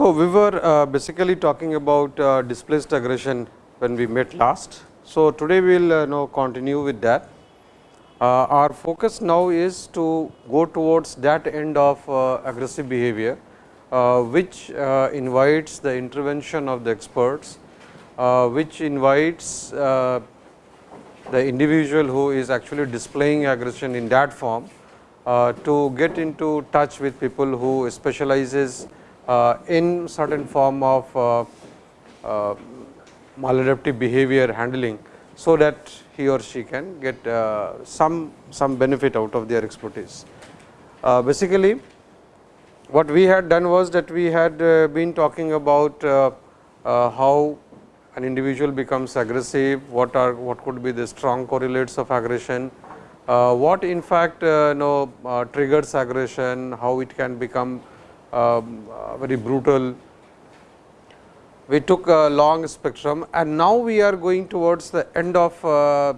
So, we were uh, basically talking about uh, displaced aggression when we met last. So, today we will uh, now continue with that. Uh, our focus now is to go towards that end of uh, aggressive behavior, Uh, which uh, invites the intervention of the experts, uh, which invites the individual who is actually displaying aggression in that form to get into touch with people who specializes uh, in certain form of uh, uh, maladaptive behavior handling. So, that he or she can get some, some benefit out of their expertise. basically, what we had done was that we had been talking about how an individual becomes aggressive, what are what could be the strong correlates of aggression, uh, what in fact uh, know, uh, triggers aggression, how it can become um, uh, very brutal. We took a long spectrum and now we are going towards the end of uh,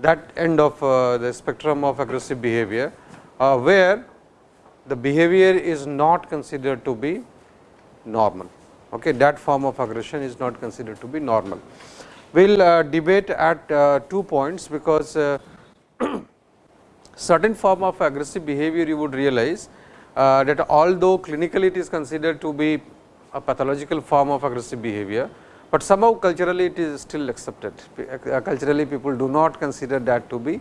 that end of uh, the spectrum of aggressive behavior, where the behavior is not considered to be normal. Okay, that form of aggression is not considered to be normal. We will uh, debate at uh, two points, because uh, certain form of aggressive behavior you would realize uh, that although clinically it is considered to be a pathological form of aggressive behavior, but somehow culturally it is still accepted. Uh, culturally people do not consider that to be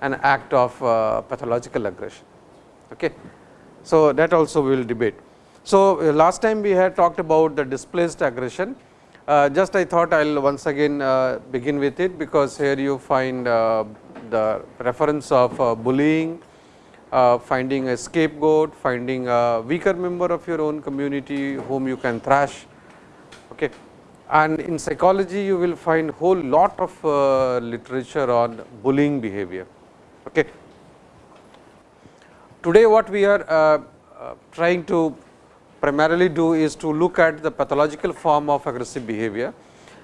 an act of uh, pathological aggression. Okay. So, that also we will debate. So, uh, last time we had talked about the displaced aggression. Uh, just I thought I will once again uh, begin with it, because here you find the reference of bullying, uh, finding a scapegoat, finding a weaker member of your own community whom you can thrash. Okay. And in psychology, you will find whole lot of uh, literature on bullying behavior. Okay. Today, what we are uh, uh trying to primarily do is to look at the pathological form of aggressive behavior.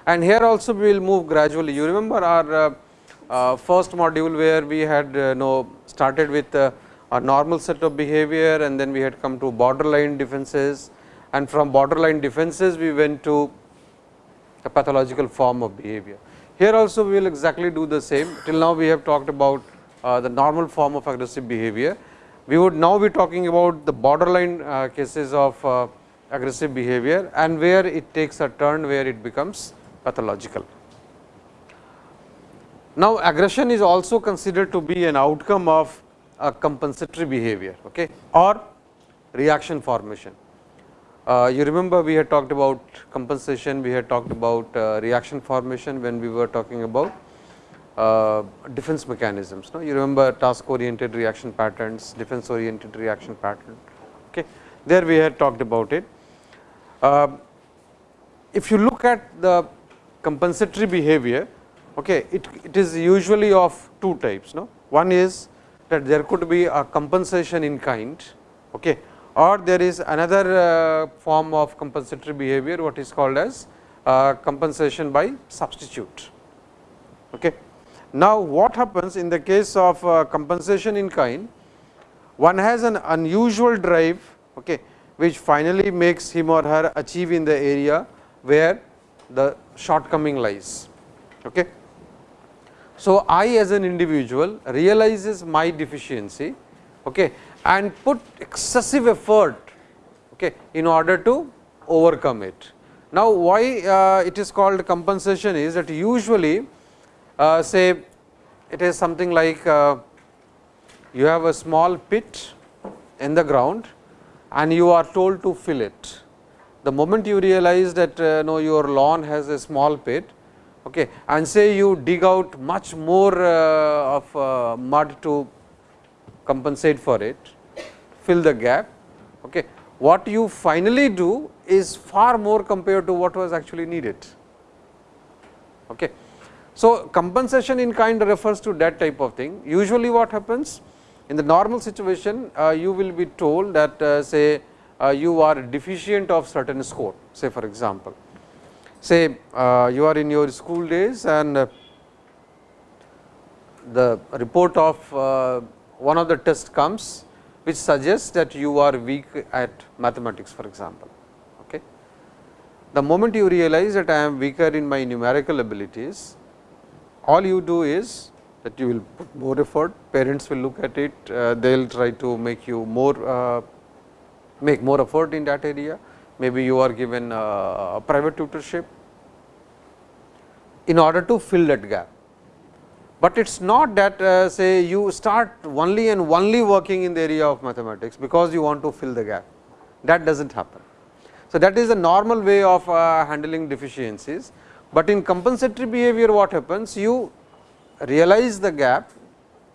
And here also we will move gradually. You remember our uh, uh, first module where we had uh, know started with a normal set of behavior and then we had come to borderline defenses and from borderline defenses we went to a pathological form of behavior. Here also we will exactly do the same till now we have talked about uh, the normal form of aggressive behavior. We would now be talking about the borderline uh, cases of uh, aggressive behavior and where it takes a turn where it becomes pathological. Now, aggression is also considered to be an outcome of a compensatory behavior okay, or reaction formation. Uh, you remember we had talked about compensation, we had talked about uh, reaction formation when we were talking about uh, defense mechanisms. No? You remember task oriented reaction patterns, defense oriented reaction pattern. Okay. There we had talked about it. Uh, if you look at the compensatory behavior, okay, it, it is usually of two types. No? One is that there could be a compensation in kind okay, or there is another uh, form of compensatory behavior what is called as uh, compensation by substitute. Okay. Now, what happens in the case of uh, compensation in kind, one has an unusual drive okay, which finally makes him or her achieve in the area where the shortcoming lies. Okay. So, I as an individual realizes my deficiency okay, and put excessive effort okay, in order to overcome it. Now, why uh, it is called compensation is that usually uh, say it is something like uh, you have a small pit in the ground and you are told to fill it. The moment you realize that uh, no, your lawn has a small pit, okay, and say you dig out much more uh, of uh, mud to compensate for it, fill the gap. Okay. What you finally do is far more compared to what was actually needed. Okay. So, compensation in kind refers to that type of thing. Usually what happens in the normal situation, uh, you will be told that uh, say uh, you are deficient of certain score, say for example say uh, you are in your school days and uh, the report of uh, one of the test comes which suggests that you are weak at mathematics for example. Okay. The moment you realize that I am weaker in my numerical abilities, all you do is that you will put more effort, parents will look at it, uh, they will try to make you more uh, make more effort in that area. Maybe you are given uh, a private tutorship in order to fill that gap. But it is not that uh, say you start only and only working in the area of mathematics, because you want to fill the gap that does not happen. So, that is a normal way of uh, handling deficiencies, but in compensatory behavior what happens you realize the gap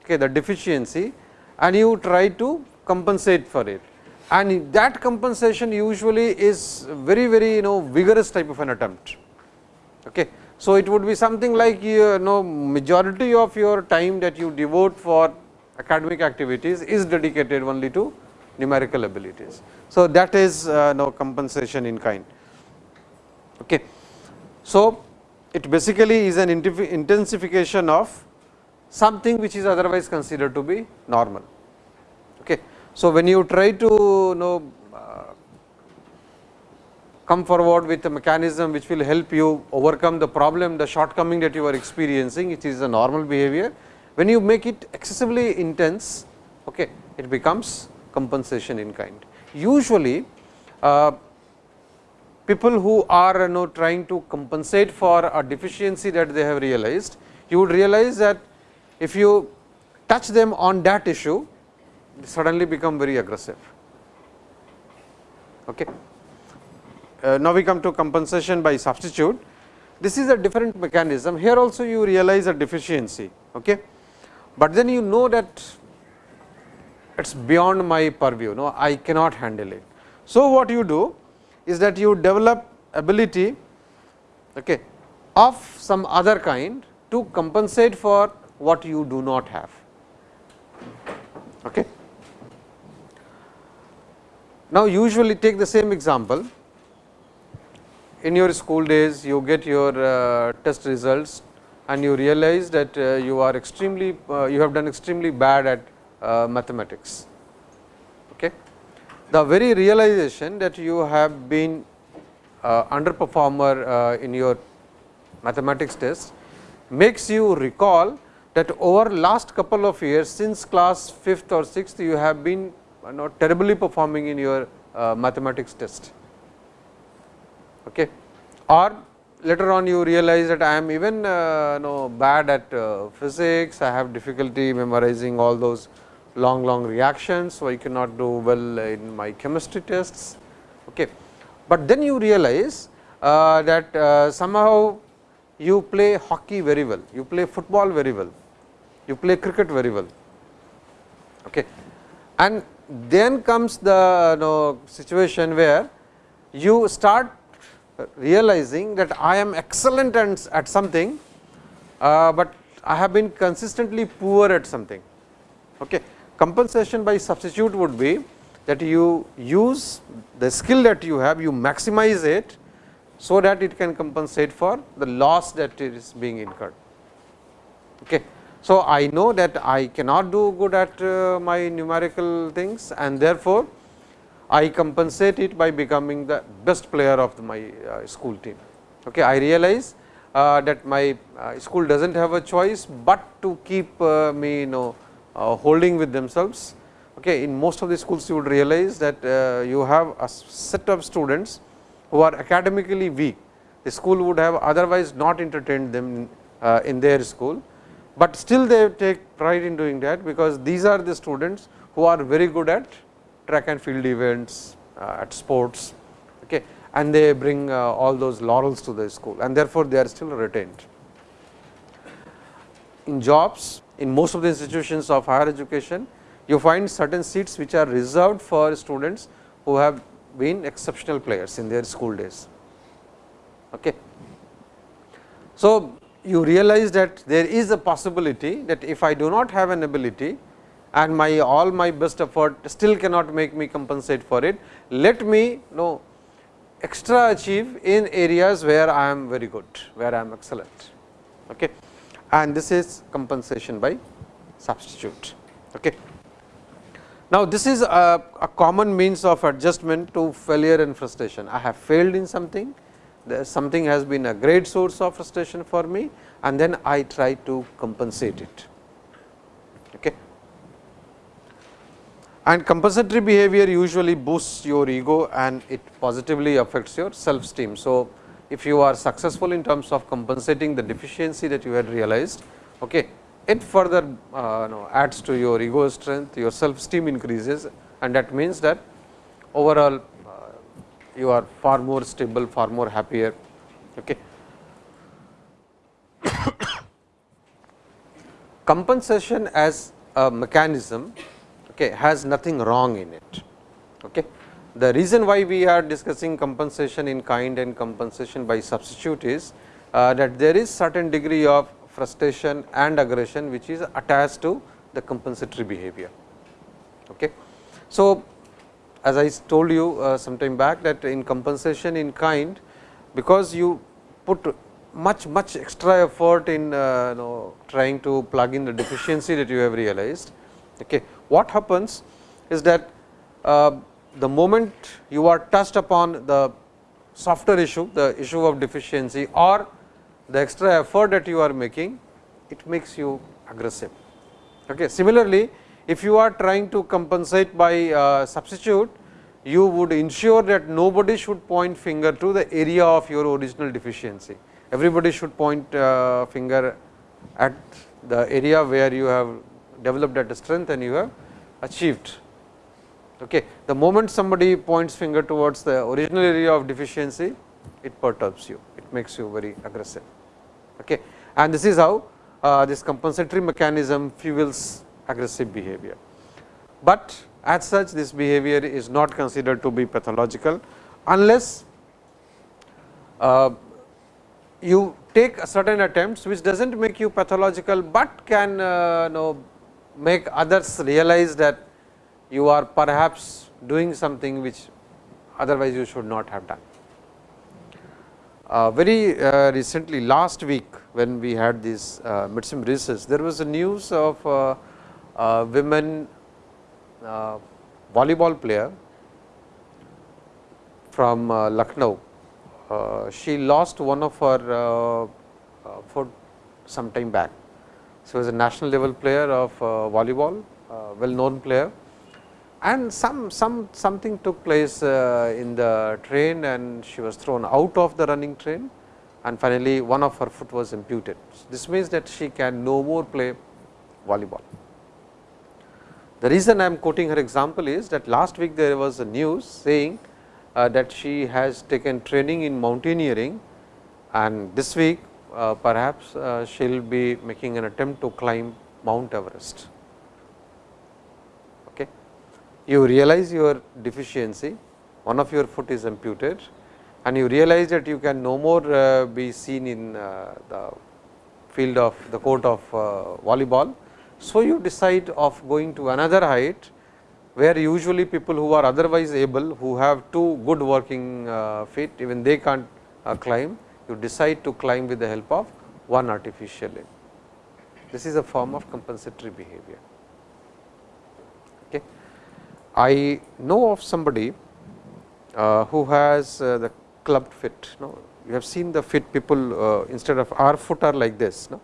okay, the deficiency and you try to compensate for it and that compensation usually is very very you know vigorous type of an attempt. Okay. So, it would be something like you know majority of your time that you devote for academic activities is dedicated only to numerical abilities. So, that is uh, no compensation in kind. Okay. So, it basically is an intensification of something which is otherwise considered to be normal. Okay. So, when you try to know come forward with a mechanism which will help you overcome the problem, the shortcoming that you are experiencing, it is a normal behavior. When you make it excessively intense, okay, it becomes compensation in kind. Usually, uh, people who are you know, trying to compensate for a deficiency that they have realized, you would realize that if you touch them on that issue, suddenly become very aggressive. Okay uh, now we come to compensation by substitute. This is a different mechanism. Here also you realize a deficiency, okay. but then you know that it is beyond my purview, no, I cannot handle it. So, what you do is that you develop ability okay, of some other kind to compensate for what you do not have. Okay. Now, usually take the same example in your school days you get your uh, test results and you realize that uh, you are extremely uh, you have done extremely bad at uh, mathematics. The very realization that you have been uh, underperformer uh, in your mathematics test makes you recall that over last couple of years since class 5th or 6th you have been you know, terribly performing in your mathematics test okay. or later on you realize that I am even uh, know bad at uh, physics, I have difficulty memorizing all those long long reactions. So, I cannot do well in my chemistry tests. Okay. But then you realize uh, that uh, somehow you play hockey very well, you play football very well, you play cricket very well. Okay. And then comes the you know, situation where you start realizing that I am excellent at something, uh, but I have been consistently poor at something. Okay. Compensation by substitute would be that you use the skill that you have, you maximize it, so that it can compensate for the loss that is being incurred. Okay. So, I know that I cannot do good at uh, my numerical things and therefore, I compensate it by becoming the best player of my uh, school team. Okay. I realize uh, that my uh, school does not have a choice, but to keep uh, me you know holding with themselves. Okay. In most of the schools you would realize that uh, you have a set of students who are academically weak. The school would have otherwise not entertained them in their school, but still they take pride in doing that, because these are the students who are very good at track and field events, uh, at sports okay, and they bring uh, all those laurels to the school and therefore, they are still retained. In jobs, in most of the institutions of higher education, you find certain seats which are reserved for students who have been exceptional players in their school days. Okay. So, you realize that there is a possibility that if I do not have an ability, and my all my best effort still cannot make me compensate for it. Let me know extra achieve in areas where I am very good, where I am excellent. Okay. And this is compensation by substitute. Okay. Now, this is a, a, common means of adjustment to failure and frustration. I have failed in something, something has been a great source of frustration for me and then I try to compensate it. Okay. And compensatory behavior usually boosts your ego and it positively affects your self esteem. So, if you are successful in terms of compensating the deficiency that you had realized, okay, it further uh, adds to your ego strength, your self esteem increases and that means that overall uh, you are far more stable, far more happier. Okay. Compensation as a mechanism okay, has nothing wrong in it. Okay. The reason why we are discussing compensation in kind and compensation by substitute is uh, that there is certain degree of frustration and aggression which is attached to the compensatory behavior. Okay. So, as I told you uh, some time back that in compensation in kind because you put much much extra effort in uh, you know, trying to plug in the deficiency that you have realized. Okay. What happens is that uh, the moment you are touched upon the softer issue, the issue of deficiency or the extra effort that you are making, it makes you aggressive. Okay. Similarly, if you are trying to compensate by uh, substitute, you would ensure that nobody should point finger to the area of your original deficiency. Everybody should point uh, finger at the area where you have developed that strength and you have achieved. Okay. The moment somebody points finger towards the original area of deficiency, it perturbs you, it makes you very aggressive. Okay. And this is how uh, this compensatory mechanism fuels aggressive behavior. But as such this behavior is not considered to be pathological, unless uh, you take certain attempts which does not make you pathological, but can uh, know make others realize that you are perhaps doing something which otherwise you should not have done. Uh, very uh, recently last week when we had this uh, midsem recess, there was a news of uh, women uh, volleyball player from uh, Lucknow. She lost one of her foot some time back. She was a national level player of volleyball, well known player and some some something took place uh, in the train and she was thrown out of the running train and finally one of her foot was amputed. This means that she can no more play volleyball. The reason I am quoting her example is that last week there was a news saying uh, that she has taken training in mountaineering and this week uh, perhaps uh, she will be making an attempt to climb Mount Everest. You realize your deficiency, one of your foot is amputed and you realize that you can no more uh, be seen in uh, the field of the court of uh, volleyball so, you decide of going to another height, where usually people who are otherwise able, who have two good working uh, feet, even they can't uh, climb, you decide to climb with the help of one artificial limb. This is a form of compensatory behavior. I know of somebody uh, who has uh, the clubbed fit. No? You have seen the fit people uh, instead of our foot are like this, no?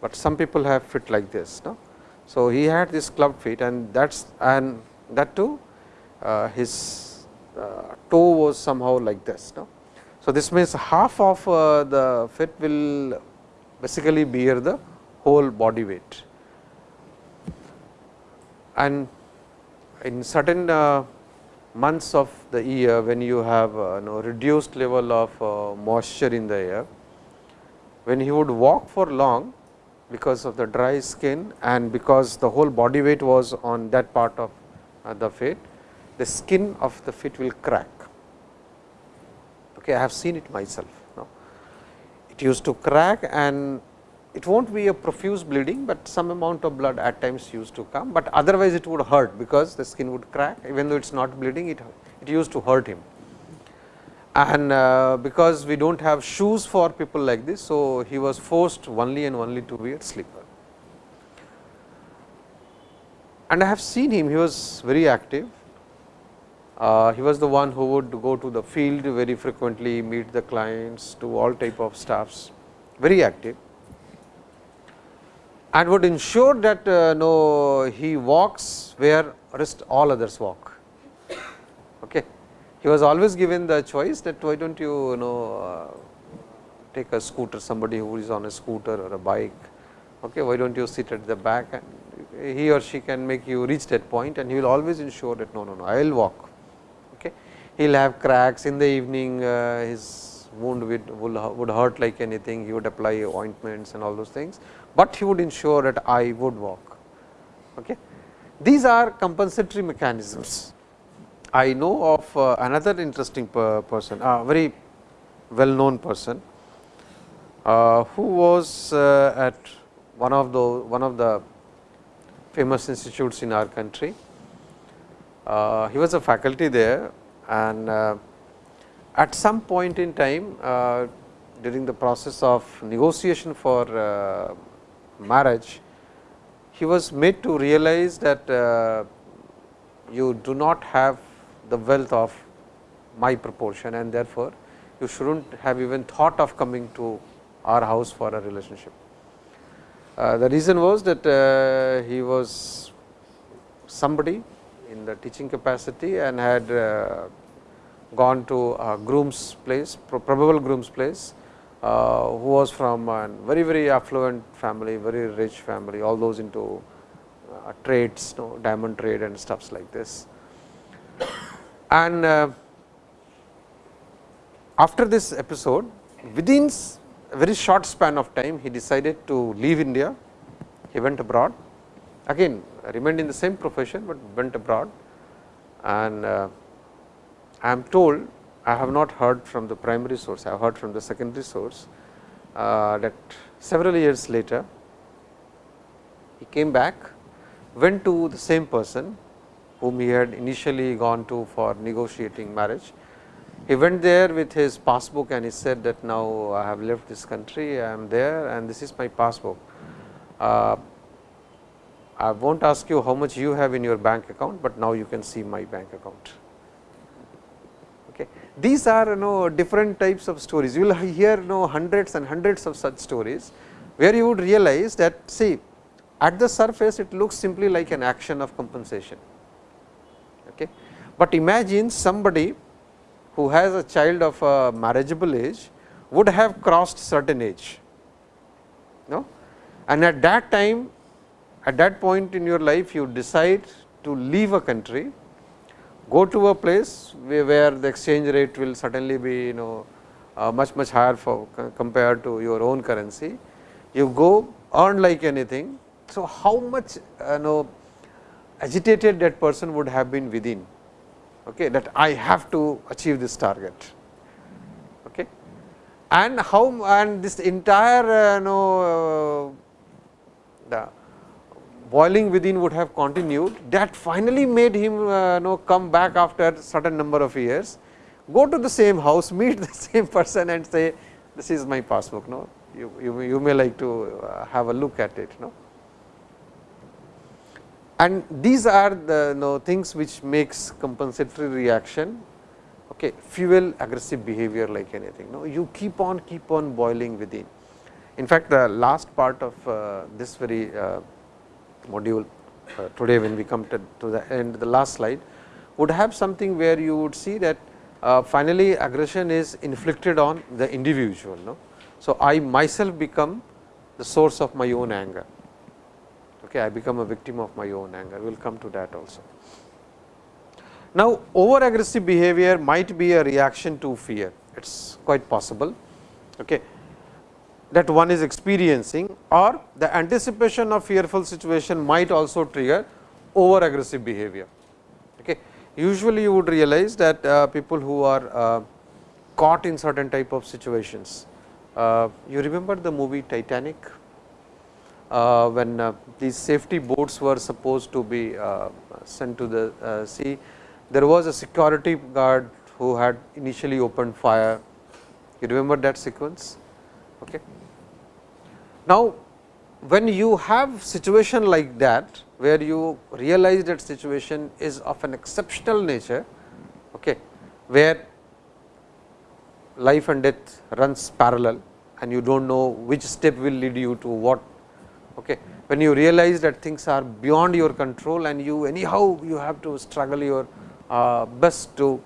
but some people have fit like this. No? So, he had this clubbed feet and that is and that too his toe was somehow like this. No? So, this means half of the fit will basically bear the whole body weight and in certain uh, months of the year when you have uh, you know, reduced level of uh, moisture in the air, when he would walk for long because of the dry skin and because the whole body weight was on that part of the feet, the skin of the feet will crack. Okay, I have seen it myself. It used to crack and it will not be a profuse bleeding, but some amount of blood at times used to come, but otherwise it would hurt because the skin would crack even though it is not bleeding it, it used to hurt him. and uh, because we do not have shoes for people like this. So, he was forced only and only to wear slipper. And I have seen him, he was very active. Uh, he was the one who would go to the field very frequently, meet the clients, do all type of stuffs, very active and would ensure that uh, no he walks where rest all others walk. Okay. He was always given the choice that why do not you, you know uh, take a scooter somebody who is on a scooter or a bike, okay, why do not you sit at the back and he or she can make you reach that point and he will always ensure that no, no, no, I will walk. Okay. He will have cracks in the evening, uh, his wound would, would hurt like anything, he would apply ointments and all those things, but he would ensure that I would walk. Okay. These are compensatory mechanisms. I know of uh, another interesting per person, a very well known person, uh, who was uh, at one of the one of the famous institutes in our country. Uh, he was a faculty there and uh, at some point in time uh, during the process of negotiation for marriage, he was made to realize that uh, you do not have the wealth of my proportion and therefore, you should not have even thought of coming to our house for a relationship. Uh, the reason was that uh, he was somebody in the teaching capacity and had uh, gone to a groom's place, probable groom's place who was from a very very affluent family, very rich family, all those into uh, trades, you know, diamond trade and stuffs like this. And uh, after this episode, within a very short span of time, he decided to leave India. He went abroad, again remained in the same profession, but went abroad. And uh, I am told I have not heard from the primary source, I have heard from the secondary source uh, that several years later he came back, went to the same person whom he had initially gone to for negotiating marriage. He went there with his passbook and he said that now I have left this country, I am there and this is my passbook. Uh, I will not ask you how much you have in your bank account, but now you can see my bank account. These are you know different types of stories. You will hear you know hundreds and hundreds of such stories, where you would realize that see at the surface it looks simply like an action of compensation. Okay. But imagine somebody who has a child of a marriageable age would have crossed certain age. No? And at that time, at that point in your life, you decide to leave a country go to a place where the exchange rate will certainly be you know uh, much much higher for compared to your own currency. You go earn like anything. So, how much uh, know agitated that person would have been within okay, that I have to achieve this target. Okay. And how and this entire uh, know uh, the boiling within would have continued that finally made him uh, know come back after certain number of years, go to the same house, meet the same person and say this is my passbook. No? You, you, you may like to uh, have a look at it. No? And these are the know, things which makes compensatory reaction okay, fuel aggressive behavior like anything. No? You keep on keep on boiling within. In fact, the last part of uh, this very uh, module uh, today when we come to, to, the end the last slide would have something where you would see that uh, finally aggression is inflicted on the individual. No? So, I myself become the source of my own anger. Okay, I become a victim of my own anger. We will come to that also. Now, over aggressive behavior might be a reaction to fear. It is quite possible. Okay that one is experiencing or the anticipation of fearful situation might also trigger over aggressive behavior. Okay. Usually, you would realize that uh, people who are uh, caught in certain type of situations. Uh, you remember the movie Titanic, uh, when uh, these safety boats were supposed to be uh, sent to the sea, there was a security guard who had initially opened fire. You remember that sequence? Okay. Now, when you have situation like that, where you realize that situation is of an exceptional nature, okay, where life and death runs parallel and you do not know which step will lead you to what. Okay. When you realize that things are beyond your control and you anyhow you have to struggle your uh, best to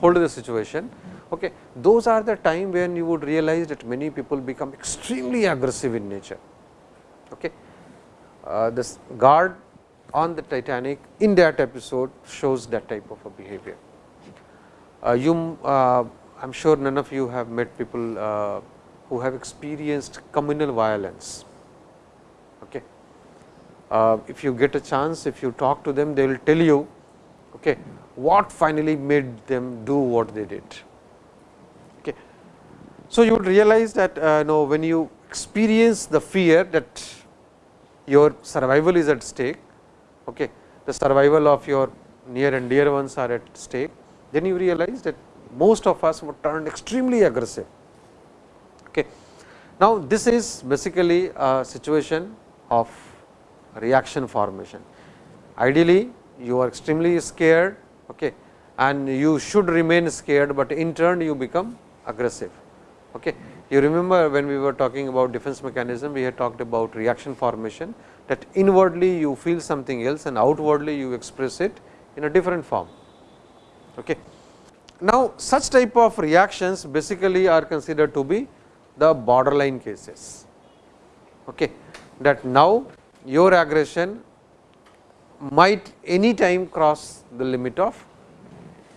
hold the situation. Okay. Those are the time when you would realize that many people become extremely aggressive in nature. Okay. Uh, this guard on the Titanic in that episode shows that type of a behavior. Uh, you, uh, I am sure none of you have met people uh, who have experienced communal violence. Okay. Uh, if you get a chance, if you talk to them, they will tell you okay, what finally made them do what they did. So, you would realize that uh, know, when you experience the fear that your survival is at stake, okay, the survival of your near and dear ones are at stake, then you realize that most of us would turn extremely aggressive. Okay. Now, this is basically a situation of reaction formation. Ideally, you are extremely scared okay, and you should remain scared, but in turn you become aggressive. Okay. You remember when we were talking about defense mechanism, we had talked about reaction formation that inwardly you feel something else and outwardly you express it in a different form. Okay. Now, such type of reactions basically are considered to be the borderline cases. Okay. That now your aggression might any time cross the limit of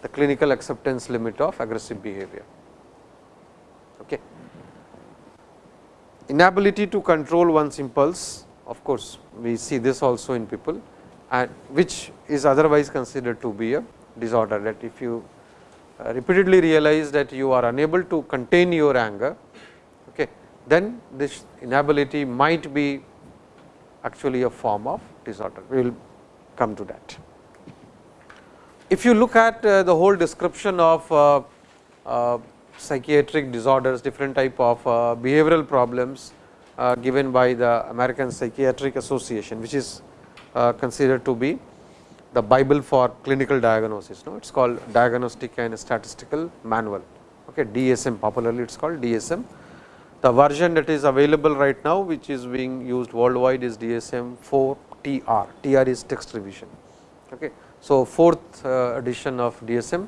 the clinical acceptance limit of aggressive behavior. Inability to control one's impulse of course, we see this also in people and which is otherwise considered to be a disorder that if you uh, repeatedly realize that you are unable to contain your anger, okay, then this inability might be actually a form of disorder. We will come to that. If you look at uh, the whole description of uh, psychiatric disorders, different type of uh, behavioral problems uh, given by the American Psychiatric Association, which is considered to be the Bible for clinical diagnosis. No? It is called Diagnostic and Statistical Manual, okay, DSM popularly it is called DSM. The version that is available right now, which is being used worldwide is DSM 4 TR, TR is text revision. Okay. So, fourth uh, edition of DSM,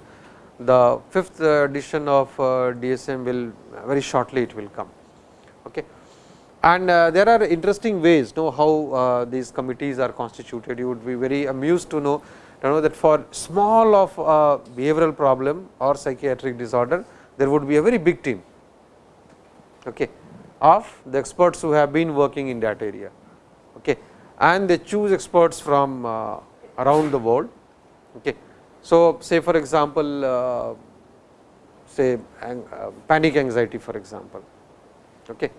the fifth uh, edition of uh, DSM will very shortly it will come. Okay. And uh, there are interesting ways know how uh, these committees are constituted. You would be very amused to know, you know that for small of uh, behavioral problem or psychiatric disorder, there would be a very big team okay, of the experts who have been working in that area. Okay. And they choose experts from uh, around the world. Okay. So, say for example, uh, say uh, panic anxiety for example. Okay.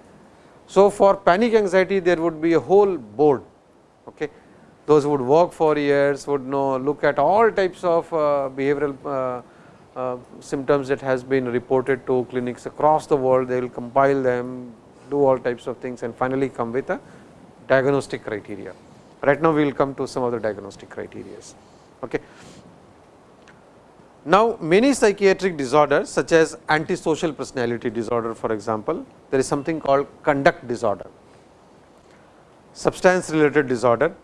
So, for panic anxiety there would be a whole board. Okay. Those would work for years would know look at all types of uh, behavioral symptoms that has been reported to clinics across the world. They will compile them, do all types of things and finally come with a diagnostic criteria. Right now, we will come to some of the diagnostic criteria. Okay. Now, many psychiatric disorders such as antisocial personality disorder for example, there is something called conduct disorder, substance related disorder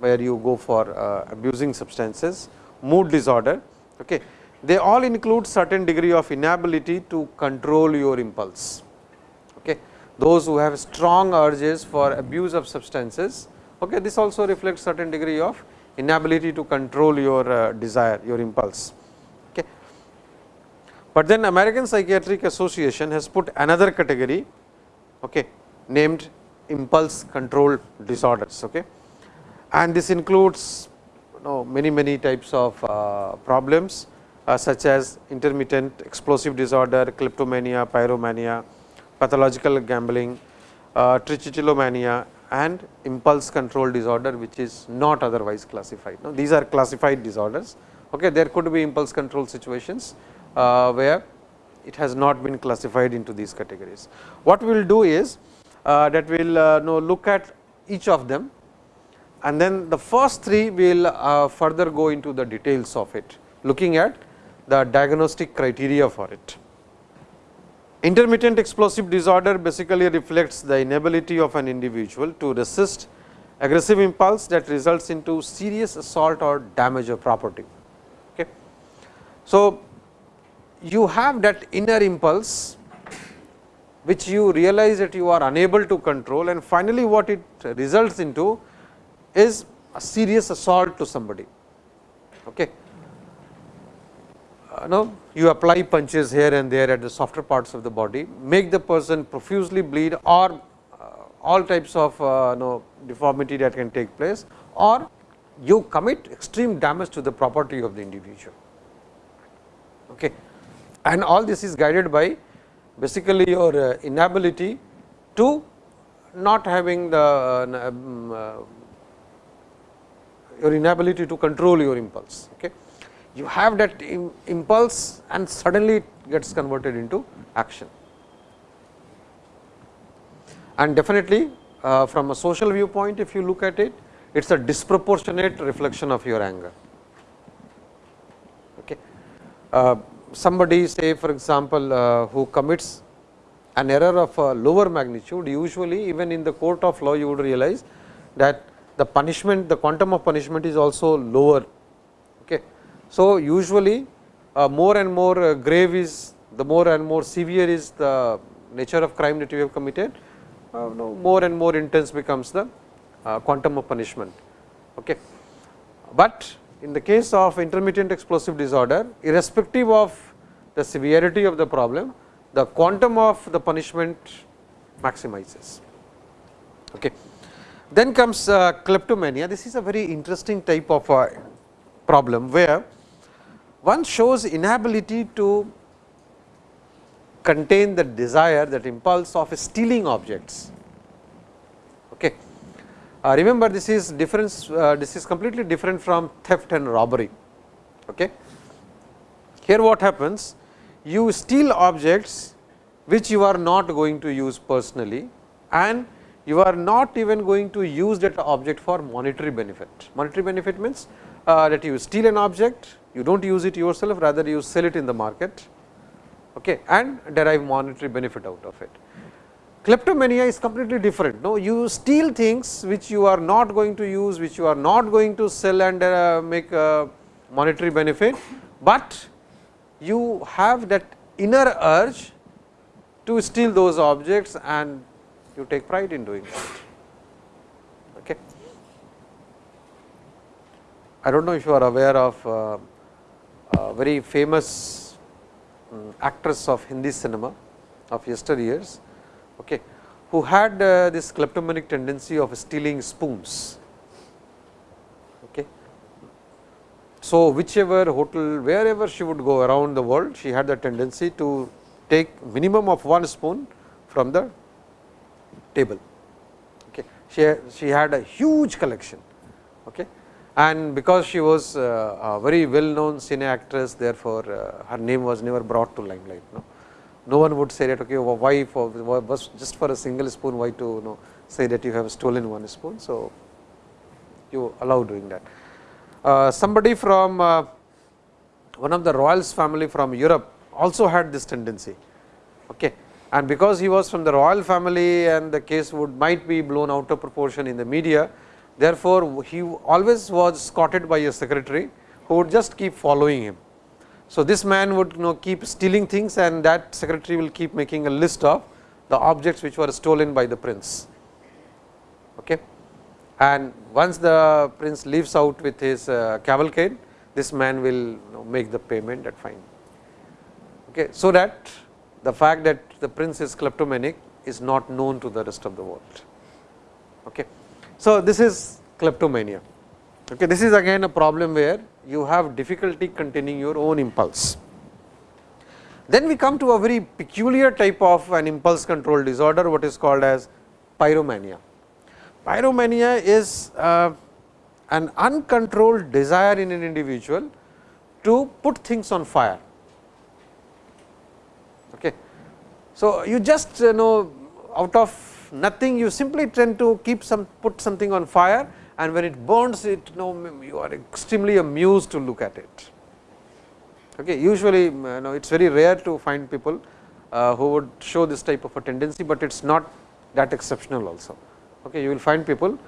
where you go for uh, abusing substances, mood disorder. Okay. They all include certain degree of inability to control your impulse. Okay. Those who have strong urges for abuse of substances, okay, this also reflects certain degree of inability to control your uh, desire, your impulse. But then American Psychiatric Association has put another category okay, named impulse control disorders. Okay. And this includes you know, many many types of uh, problems uh, such as intermittent explosive disorder, kleptomania, pyromania, pathological gambling, uh, trichotillomania and impulse control disorder which is not otherwise classified. Now, these are classified disorders. Okay. There could be impulse control situations, where it has not been classified into these categories. What we will do is uh, that we will uh, know look at each of them and then the first three will uh, further go into the details of it looking at the diagnostic criteria for it. Intermittent explosive disorder basically reflects the inability of an individual to resist aggressive impulse that results into serious assault or damage of property. Okay. So, you have that inner impulse which you realize that you are unable to control and finally, what it results into is a serious assault to somebody. Okay. Uh, no, you apply punches here and there at the softer parts of the body, make the person profusely bleed or all types of uh, know, deformity that can take place or you commit extreme damage to the property of the individual. Okay. And all this is guided by basically your uh, inability to not having the uh, um, uh, your inability to control your impulse. Okay. You have that Im impulse and suddenly it gets converted into action and definitely from a social viewpoint if you look at it it is a disproportionate reflection of your anger. Okay. Somebody say for example, uh, who commits an error of a lower magnitude usually even in the court of law you would realize that the punishment the quantum of punishment is also lower. Okay. So, usually uh, more and more uh, grave is the more and more severe is the nature of crime that you have committed uh, no, more and more intense becomes the uh, quantum of punishment. Okay. But in the case of intermittent explosive disorder, irrespective of the severity of the problem, the quantum of the punishment maximizes. Okay. Then comes uh, kleptomania. This is a very interesting type of uh, problem, where one shows inability to contain the desire that impulse of stealing objects. Uh, remember this is difference uh, this is completely different from theft and robbery. Okay. Here what happens you steal objects which you are not going to use personally and you are not even going to use that object for monetary benefit. Monetary benefit means uh, that you steal an object, you do not use it yourself rather you sell it in the market okay, and derive monetary benefit out of it. Kleptomania is completely different. No, you steal things which you are not going to use, which you are not going to sell and uh, make a monetary benefit, but you have that inner urge to steal those objects and you take pride in doing that. Okay. I do not know if you are aware of uh, a very famous um, actress of Hindi cinema of yesteryears, okay, who had uh, this kleptomanic tendency of stealing spoons. Okay. So, whichever hotel, wherever she would go around the world, she had the tendency to take minimum of one spoon from the table. Okay. She, she had a huge collection. Okay and because she was uh, a very well known cine actress therefore, uh, her name was never brought to limelight. No, no one would say that okay, why for just for a single spoon why to you know say that you have stolen one spoon. So, you allow doing that. Uh, somebody from uh, one of the royals family from Europe also had this tendency. Okay. And because he was from the royal family and the case would might be blown out of proportion in the media, Therefore, he always was escorted by a secretary who would just keep following him. So, this man would you know keep stealing things and that secretary will keep making a list of the objects which were stolen by the prince. Okay. And once the prince leaves out with his uh, cavalcade, this man will you know, make the payment at fine. Okay. So, that the fact that the prince is kleptomanic is not known to the rest of the world. Okay. So, this is kleptomania. Okay, this is again a problem where you have difficulty containing your own impulse. Then we come to a very peculiar type of an impulse control disorder, what is called as pyromania. Pyromania is uh, an uncontrolled desire in an individual to put things on fire. Okay. So, you just you know out of nothing you simply tend to keep some put something on fire and when it burns it you know you are extremely amused to look at it. Okay. Usually you know it is very rare to find people uh, who would show this type of a tendency, but it is not that exceptional also. Okay. You will find people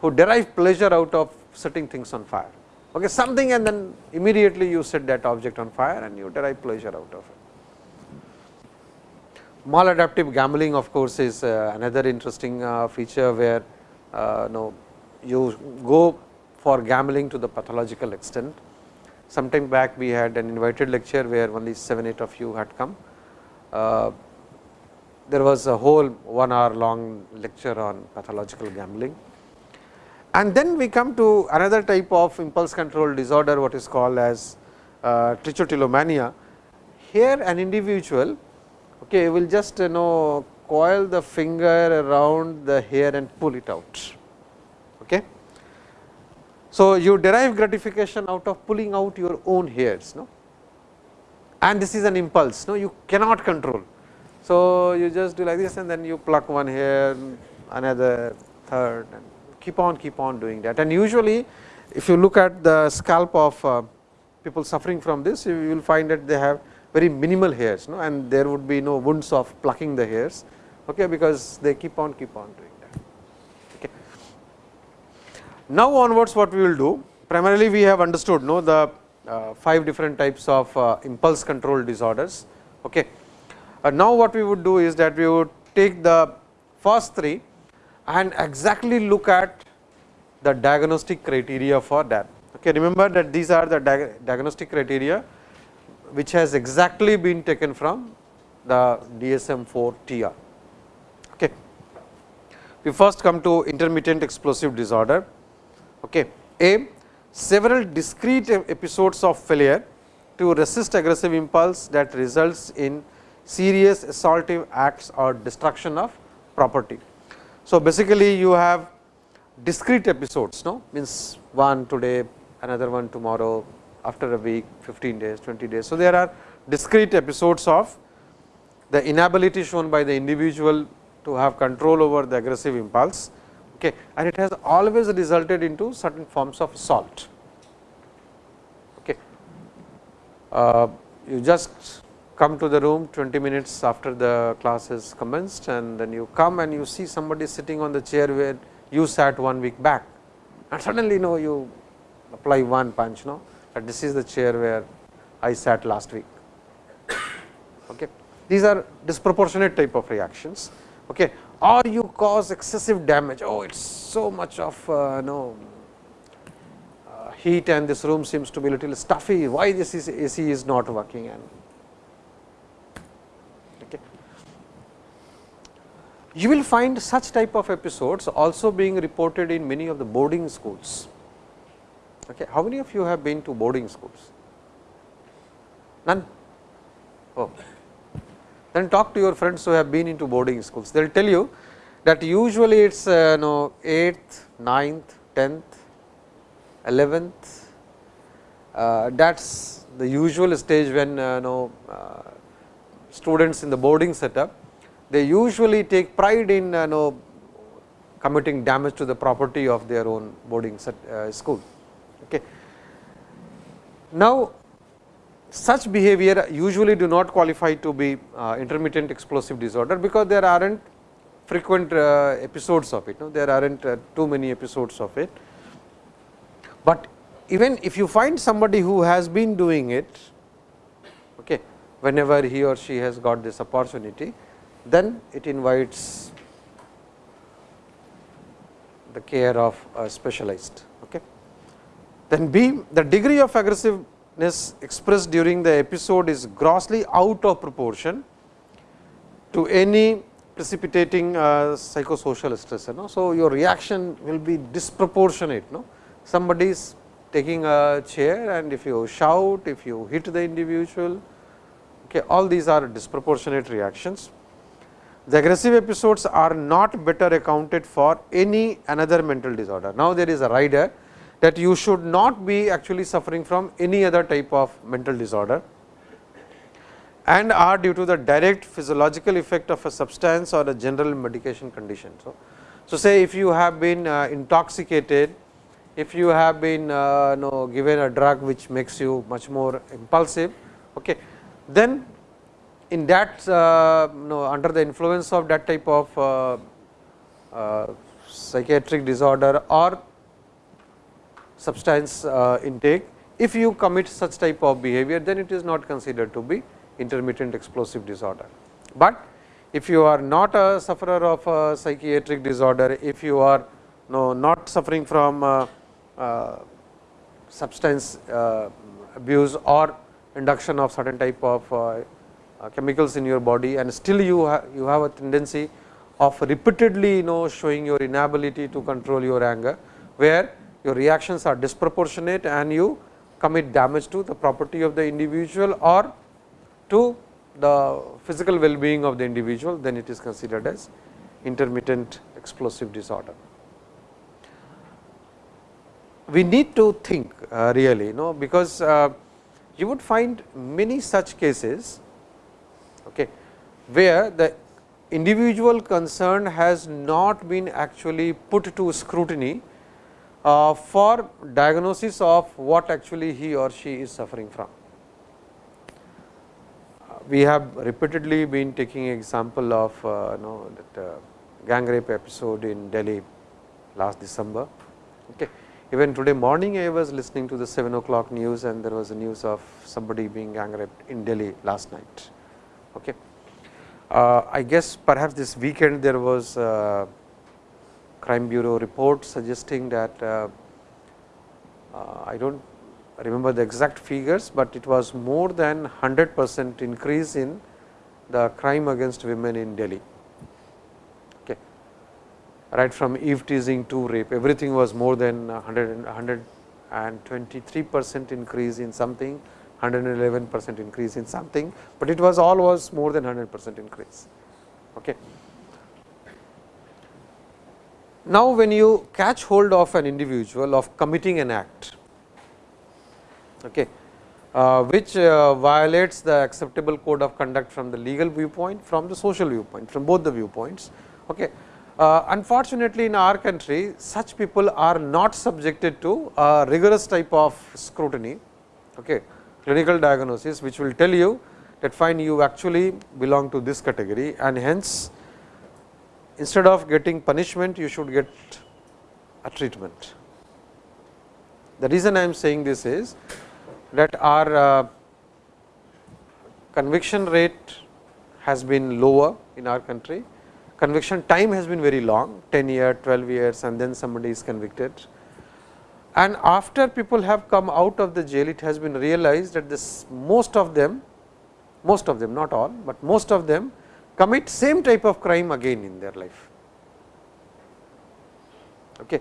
who derive pleasure out of setting things on fire. Okay. Something and then immediately you set that object on fire and you derive pleasure out of it. Maladaptive gambling of course, is uh, another interesting uh, feature where uh, no, you go for gambling to the pathological extent. Sometime back we had an invited lecture where only 7, 8 of you had come. Uh, there was a whole one hour long lecture on pathological gambling. And then we come to another type of impulse control disorder what is called as uh, trichotillomania. Here an individual okay, will just you know coil the finger around the hair and pull it out. So, you derive gratification out of pulling out your own hairs no? and this is an impulse no? you cannot control. So, you just do like this and then you pluck one hair another third and keep on keep on doing that and usually if you look at the scalp of uh, people suffering from this you will find that they have very minimal hairs no and there would be no wounds of plucking the hairs okay, because they keep on keep on doing. Now onwards what we will do primarily we have understood no the uh, five different types of uh, impulse control disorders. Okay. Uh, now what we would do is that we would take the first three and exactly look at the diagnostic criteria for that. Okay. Remember that these are the diagnostic criteria which has exactly been taken from the DSM 4 TR. Okay. We first come to intermittent explosive disorder. Okay. A several discrete episodes of failure to resist aggressive impulse that results in serious assaultive acts or destruction of property. So, basically you have discrete episodes no means one today another one tomorrow after a week, 15 days, 20 days. So, there are discrete episodes of the inability shown by the individual to have control over the aggressive impulse okay, and it has always resulted into certain forms of salt. Okay. Uh, you just come to the room 20 minutes after the class is commenced and then you come and you see somebody sitting on the chair where you sat one week back and suddenly you know you apply one punch no that this is the chair where I sat last week. Okay. These are disproportionate type of reactions okay. Or you cause excessive damage. Oh, it is so much of uh, no uh, heat and this room seems to be little stuffy. Why this is AC is not working and okay. You will find such type of episodes also being reported in many of the boarding schools Okay. How many of you have been to boarding schools? None? Oh. Then talk to your friends who have been into boarding schools. They will tell you that usually it is uh, no 8th, 9th, 10th, 11th. Uh, that is the usual stage when uh, no, uh, students in the boarding setup, they usually take pride in uh, no, committing damage to the property of their own boarding set, uh, school. Okay. Now, such behavior usually do not qualify to be uh, intermittent explosive disorder, because there are not frequent uh, episodes of it, no? there are not uh, too many episodes of it. But even if you find somebody who has been doing it, okay, whenever he or she has got this opportunity, then it invites the care of a specialized. Okay. Then B the degree of aggressiveness expressed during the episode is grossly out of proportion to any precipitating uh, psychosocial stress. You know. So, your reaction will be disproportionate. No? Somebody is taking a chair and if you shout, if you hit the individual, okay, all these are disproportionate reactions. The aggressive episodes are not better accounted for any another mental disorder. Now, there is a rider that you should not be actually suffering from any other type of mental disorder. and are due to the direct physiological effect of a substance or a general medication condition. So, so say if you have been uh, intoxicated, if you have been uh, know, given a drug which makes you much more impulsive, okay, then in that uh, know, under the influence of that type of uh, uh, psychiatric disorder or substance uh, intake, if you commit such type of behavior, then it is not considered to be intermittent explosive disorder. But if you are not a sufferer of a psychiatric disorder, if you are no, not suffering from uh, uh, substance abuse or induction of certain type of chemicals in your body and still you, ha you have a tendency of repeatedly you know showing your inability to control your anger, where your reactions are disproportionate and you commit damage to the property of the individual or to the physical well being of the individual, then it is considered as intermittent explosive disorder. We need to think uh, really, you know, because uh, you would find many such cases okay, where the individual concerned has not been actually put to scrutiny for diagnosis of what actually he or she is suffering from we have repeatedly been taking example of uh, know that uh, gang rape episode in Delhi last December. Okay. Even today morning I was listening to the 7 o'clock news and there was a news of somebody being gang raped in Delhi last night. Okay. Uh, I guess perhaps this weekend there was a crime bureau report suggesting that uh, uh, I do not remember the exact figures, but it was more than 100 percent increase in the crime against women in Delhi. Okay. Right from eve teasing to rape, everything was more than 100, 123 percent increase in something, 111 percent increase in something, but it was all was more than 100 percent increase. Okay. Now, when you catch hold of an individual of committing an act, okay, uh, which uh, violates the acceptable code of conduct from the legal viewpoint, from the social viewpoint, from both the viewpoints. Okay. Uh, unfortunately, in our country such people are not subjected to a rigorous type of scrutiny, okay, clinical diagnosis, which will tell you that fine you actually belong to this category and hence instead of getting punishment you should get a treatment. The reason I am saying this is that our uh, conviction rate has been lower in our country. Conviction time has been very long 10 years, 12 years and then somebody is convicted. And after people have come out of the jail, it has been realized that this most of them, most of them not all, but most of them commit same type of crime again in their life. Okay.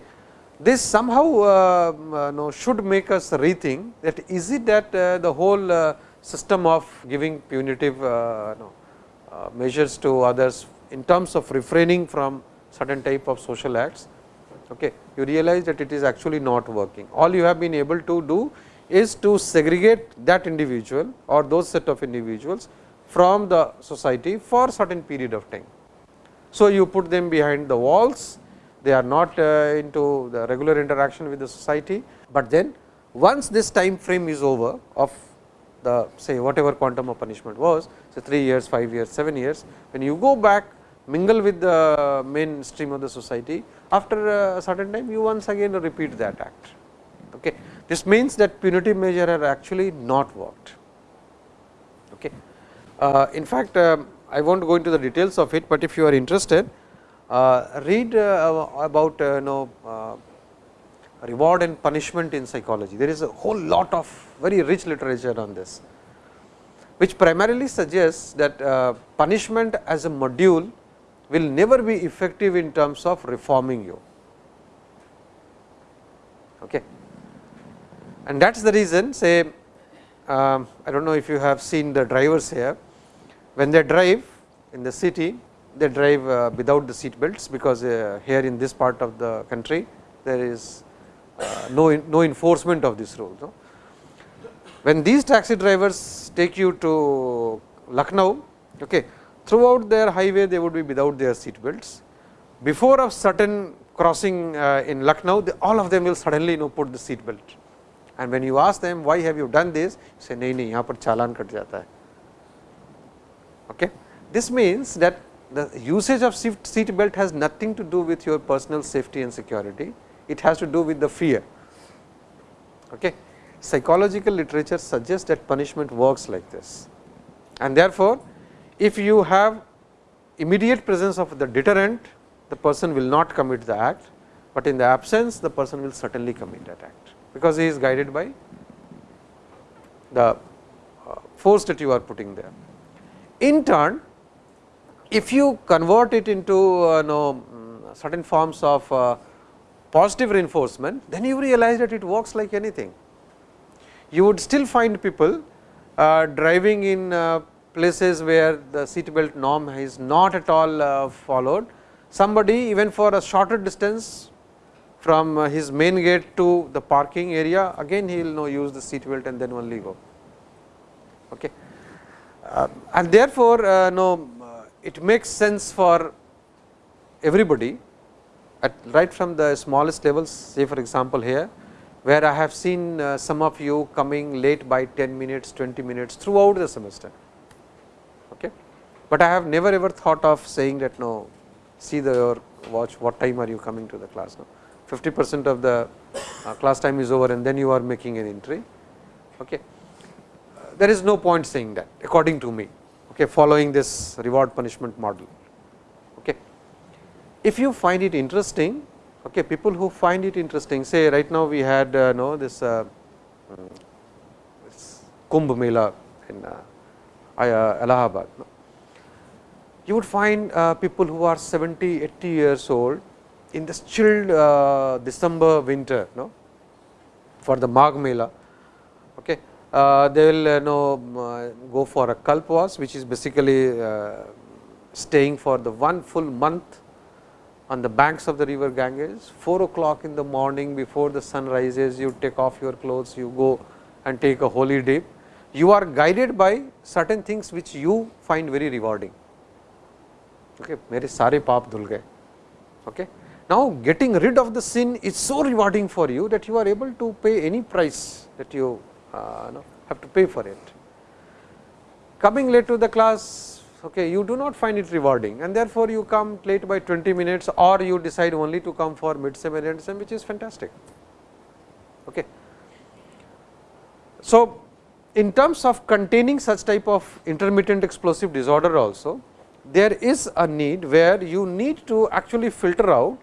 This somehow uh, uh, should make us rethink that is it that uh, the whole uh, system of giving punitive uh, measures to others in terms of refraining from certain type of social acts, okay, you realize that it is actually not working. All you have been able to do is to segregate that individual or those set of individuals from the society for certain period of time. So, you put them behind the walls they are not uh, into the regular interaction with the society, but then once this time frame is over of the say whatever quantum of punishment was say 3 years, 5 years, 7 years, when you go back mingle with the mainstream of the society after a certain time you once again repeat that act. Okay. This means that punitive measure have actually not worked. Uh, in fact, uh, I will not go into the details of it, but if you are interested uh, read uh, about uh, know reward and punishment in psychology. There is a whole lot of very rich literature on this, which primarily suggests that punishment as a module will never be effective in terms of reforming you. Okay. And that is the reason say um, I do not know if you have seen the drivers here, when they drive in the city they drive uh, without the seat belts, because uh, here in this part of the country there is uh, no, no enforcement of this rule. No? When these taxi drivers take you to Lucknow, okay, throughout their highway they would be without their seat belts. Before a certain crossing uh, in Lucknow, they, all of them will suddenly you know put the seat belt. And when you ask them why have you done this, say नहीं नहीं यहाँ पर चालान cut जाता है. Okay. This means that the usage of seat belt has nothing to do with your personal safety and security, it has to do with the fear. Okay. Psychological literature suggests that punishment works like this and therefore, if you have immediate presence of the deterrent, the person will not commit the act, but in the absence the person will certainly commit that act, because he is guided by the uh, force that you are putting there. In turn, if you convert it into uh, know, mm, certain forms of uh, positive reinforcement, then you realize that it works like anything. You would still find people uh, driving in uh, places where the seat belt norm is not at all uh, followed. Somebody even for a shorter distance from uh, his main gate to the parking area again he will know use the seat belt and then only go. Okay. Uh, and therefore, uh, no, it makes sense for everybody at right from the smallest levels say for example, here where I have seen uh, some of you coming late by 10 minutes, 20 minutes throughout the semester. Okay. But I have never ever thought of saying that no, see the your watch what time are you coming to the class now. 50 percent of the uh, class time is over and then you are making an entry. Okay. There is no point saying that according to me okay, following this reward punishment model. Okay. If you find it interesting Okay, people who find it interesting say right now we had uh, know this, uh, this Kumbh Mela in uh, uh Allahabad. No? You would find uh, people who are 70, 80 years old in this chilled uh, December winter no? for the Magh Mela. Okay. Uh, they will uh, know um, uh, go for a kalpwas which is basically staying for the one full month on the banks of the river Ganges, 4 o'clock in the morning before the sun rises, you take off your clothes, you go and take a holy dip. You are guided by certain things which you find very rewarding. Okay. Okay. Now, getting rid of the sin is so rewarding for you that you are able to pay any price that you uh, have to pay for it. Coming late to the class, okay, you do not find it rewarding and therefore, you come late by 20 minutes or you decide only to come for mid sem and end sem which is fantastic. Okay. So, in terms of containing such type of intermittent explosive disorder also, there is a need where you need to actually filter out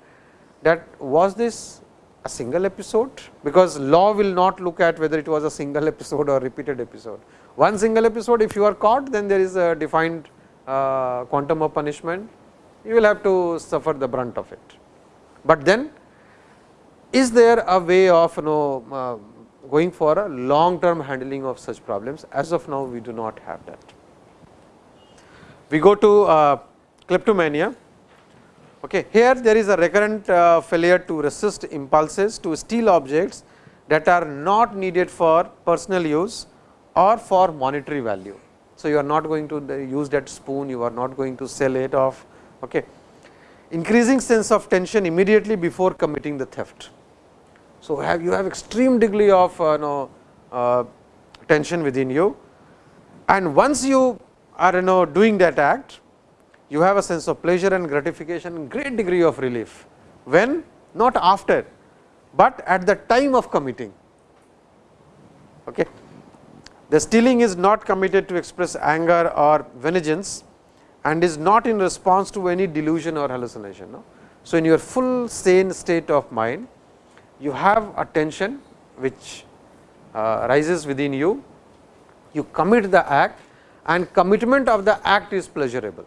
that was this a single episode, because law will not look at whether it was a single episode or repeated episode. One single episode if you are caught then there is a defined uh, quantum of punishment, you will have to suffer the brunt of it. But then is there a way of you know uh, going for a long term handling of such problems as of now we do not have that. We go to uh, kleptomania. Okay. Here there is a recurrent uh, failure to resist impulses to steal objects that are not needed for personal use or for monetary value. So, you are not going to use that spoon, you are not going to sell it off. Okay. Increasing sense of tension immediately before committing the theft. So, have you have extreme degree of uh, know, uh, tension within you and once you are you know doing that act, you have a sense of pleasure and gratification great degree of relief, when not after, but at the time of committing. Okay. The stealing is not committed to express anger or vengeance and is not in response to any delusion or hallucination. No? So, in your full sane state of mind, you have a tension which uh, rises within you, you commit the act and commitment of the act is pleasurable.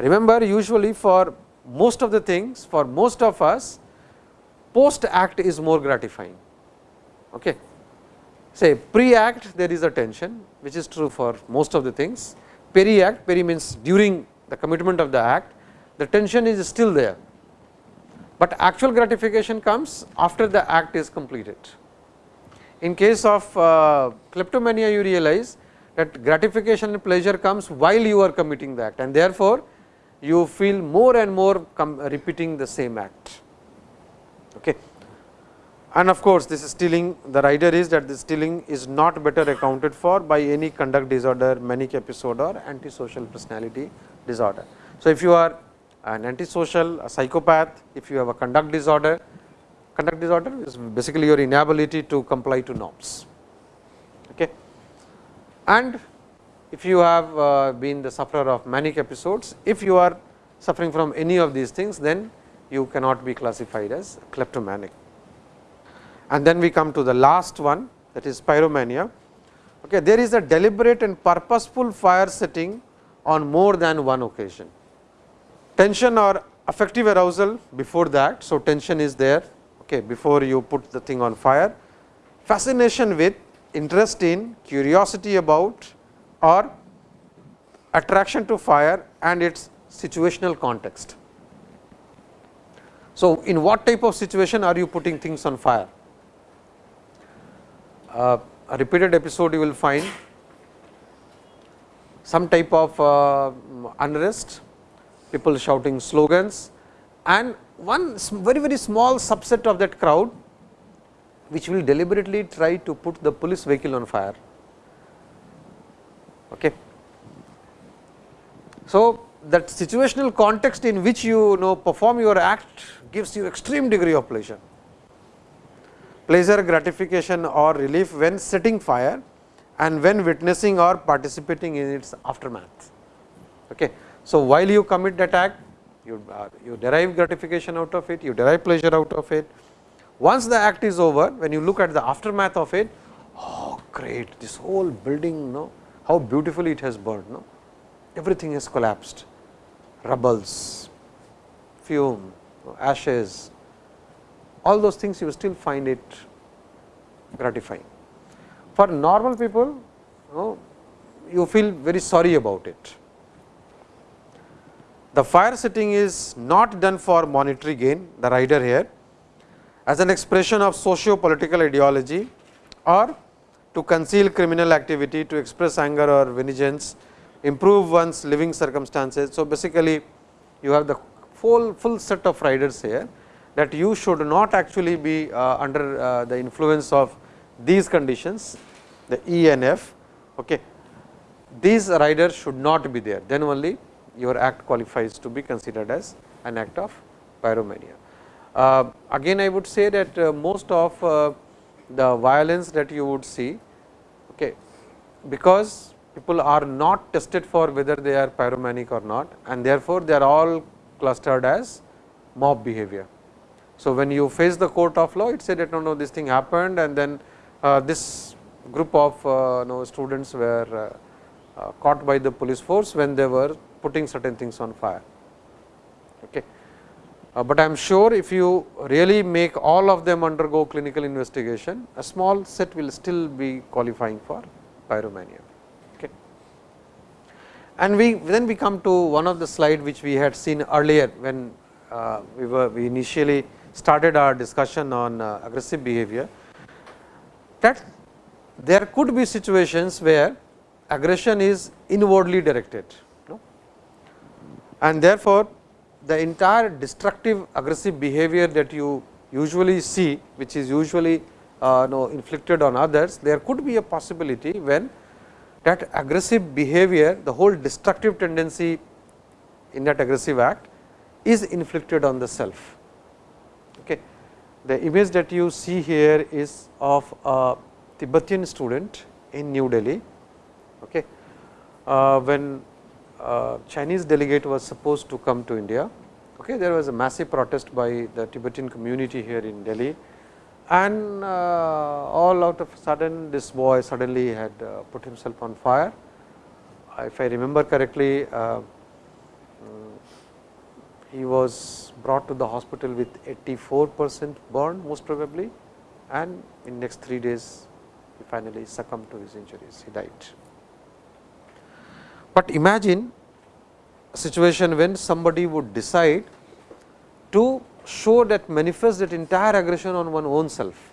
Remember usually for most of the things, for most of us, post act is more gratifying. Okay say pre act there is a tension which is true for most of the things, peri act peri means during the commitment of the act the tension is still there, but actual gratification comes after the act is completed. In case of uh, kleptomania you realize that gratification and pleasure comes while you are committing the act and therefore, you feel more and more repeating the same act. Okay. And of course, this is stealing the rider is that the stealing is not better accounted for by any conduct disorder, manic episode or antisocial personality disorder. So, if you are an antisocial, a psychopath, if you have a conduct disorder, conduct disorder is basically your inability to comply to norms. Okay. And if you have uh, been the sufferer of manic episodes, if you are suffering from any of these things, then you cannot be classified as kleptomanic. And then we come to the last one that is pyromania. Okay, there is a deliberate and purposeful fire setting on more than one occasion. Tension or affective arousal before that. So, tension is there okay, before you put the thing on fire. Fascination with, interest in, curiosity about or attraction to fire and its situational context. So, in what type of situation are you putting things on fire? Uh, a repeated episode you will find some type of uh, unrest, people shouting slogans and one very very small subset of that crowd which will deliberately try to put the police vehicle on fire. Okay. So, that situational context in which you know perform your act gives you extreme degree of pleasure. Pleasure, gratification or relief when setting fire and when witnessing or participating in its aftermath. Okay. So, while you commit that act, you, uh, you derive gratification out of it, you derive pleasure out of it. Once the act is over, when you look at the aftermath of it, oh great, this whole building, no, how beautifully it has burned, no, everything has collapsed, rubbles, fume, ashes, all those things you still find it gratifying. For normal people, you, know, you feel very sorry about it. The fire setting is not done for monetary gain, the rider here, as an expression of socio-political ideology or to conceal criminal activity, to express anger or vengeance, improve one's living circumstances. So, basically you have the full, full set of riders here that you should not actually be uh, under uh, the influence of these conditions, the E and F. Okay. These riders should not be there, then only your act qualifies to be considered as an act of pyromania. Uh, again I would say that uh, most of uh, the violence that you would see okay, because people are not tested for whether they are pyromanic or not and therefore, they are all clustered as mob behavior. So, when you face the court of law it said that no, no this thing happened and then uh, this group of uh, students were uh, uh, caught by the police force when they were putting certain things on fire. Uh, but I am sure if you really make all of them undergo clinical investigation, a small set will still be qualifying for pyromania. Okay. And we then we come to one of the slide which we had seen earlier when uh, we were we initially started our discussion on uh, aggressive behavior that there could be situations where aggression is inwardly directed and therefore, the entire destructive aggressive behavior that you usually see which is usually uh, know, inflicted on others, there could be a possibility when that aggressive behavior the whole destructive tendency in that aggressive act is inflicted on the self. Okay. The image that you see here is of a Tibetan student in New Delhi. Okay. Uh, when uh, Chinese delegate was supposed to come to India, okay, there was a massive protest by the Tibetan community here in Delhi and uh, all out of sudden this boy suddenly had uh, put himself on fire. If I remember correctly, uh, he was brought to the hospital with 84 percent burn most probably and in next 3 days he finally succumbed to his injuries, he died. But imagine a situation when somebody would decide to show that manifest that entire aggression on one own self.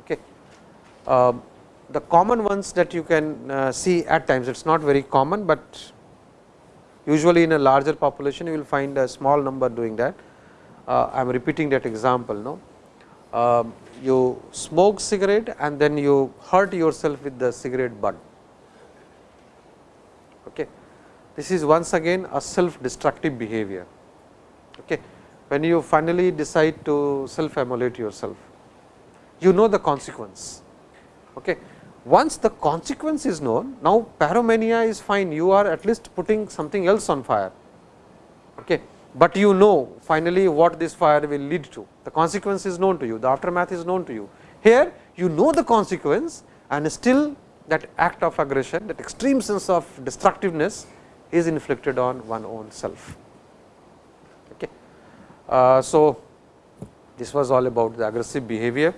Okay. Uh, the common ones that you can uh, see at times it is not very common, but usually in a larger population you will find a small number doing that. Uh, I am repeating that example. No? Uh, you smoke cigarette and then you hurt yourself with the cigarette butt. Okay. This is once again a self destructive behavior. Okay. When you finally decide to self immolate yourself, you know the consequence. Okay. Once the consequence is known, now pyromania is fine, you are at least putting something else on fire. Okay. But you know finally what this fire will lead to, the consequence is known to you, the aftermath is known to you. Here you know the consequence and still that act of aggression, that extreme sense of destructiveness is inflicted on one own self. Okay. Uh, so, this was all about the aggressive behavior.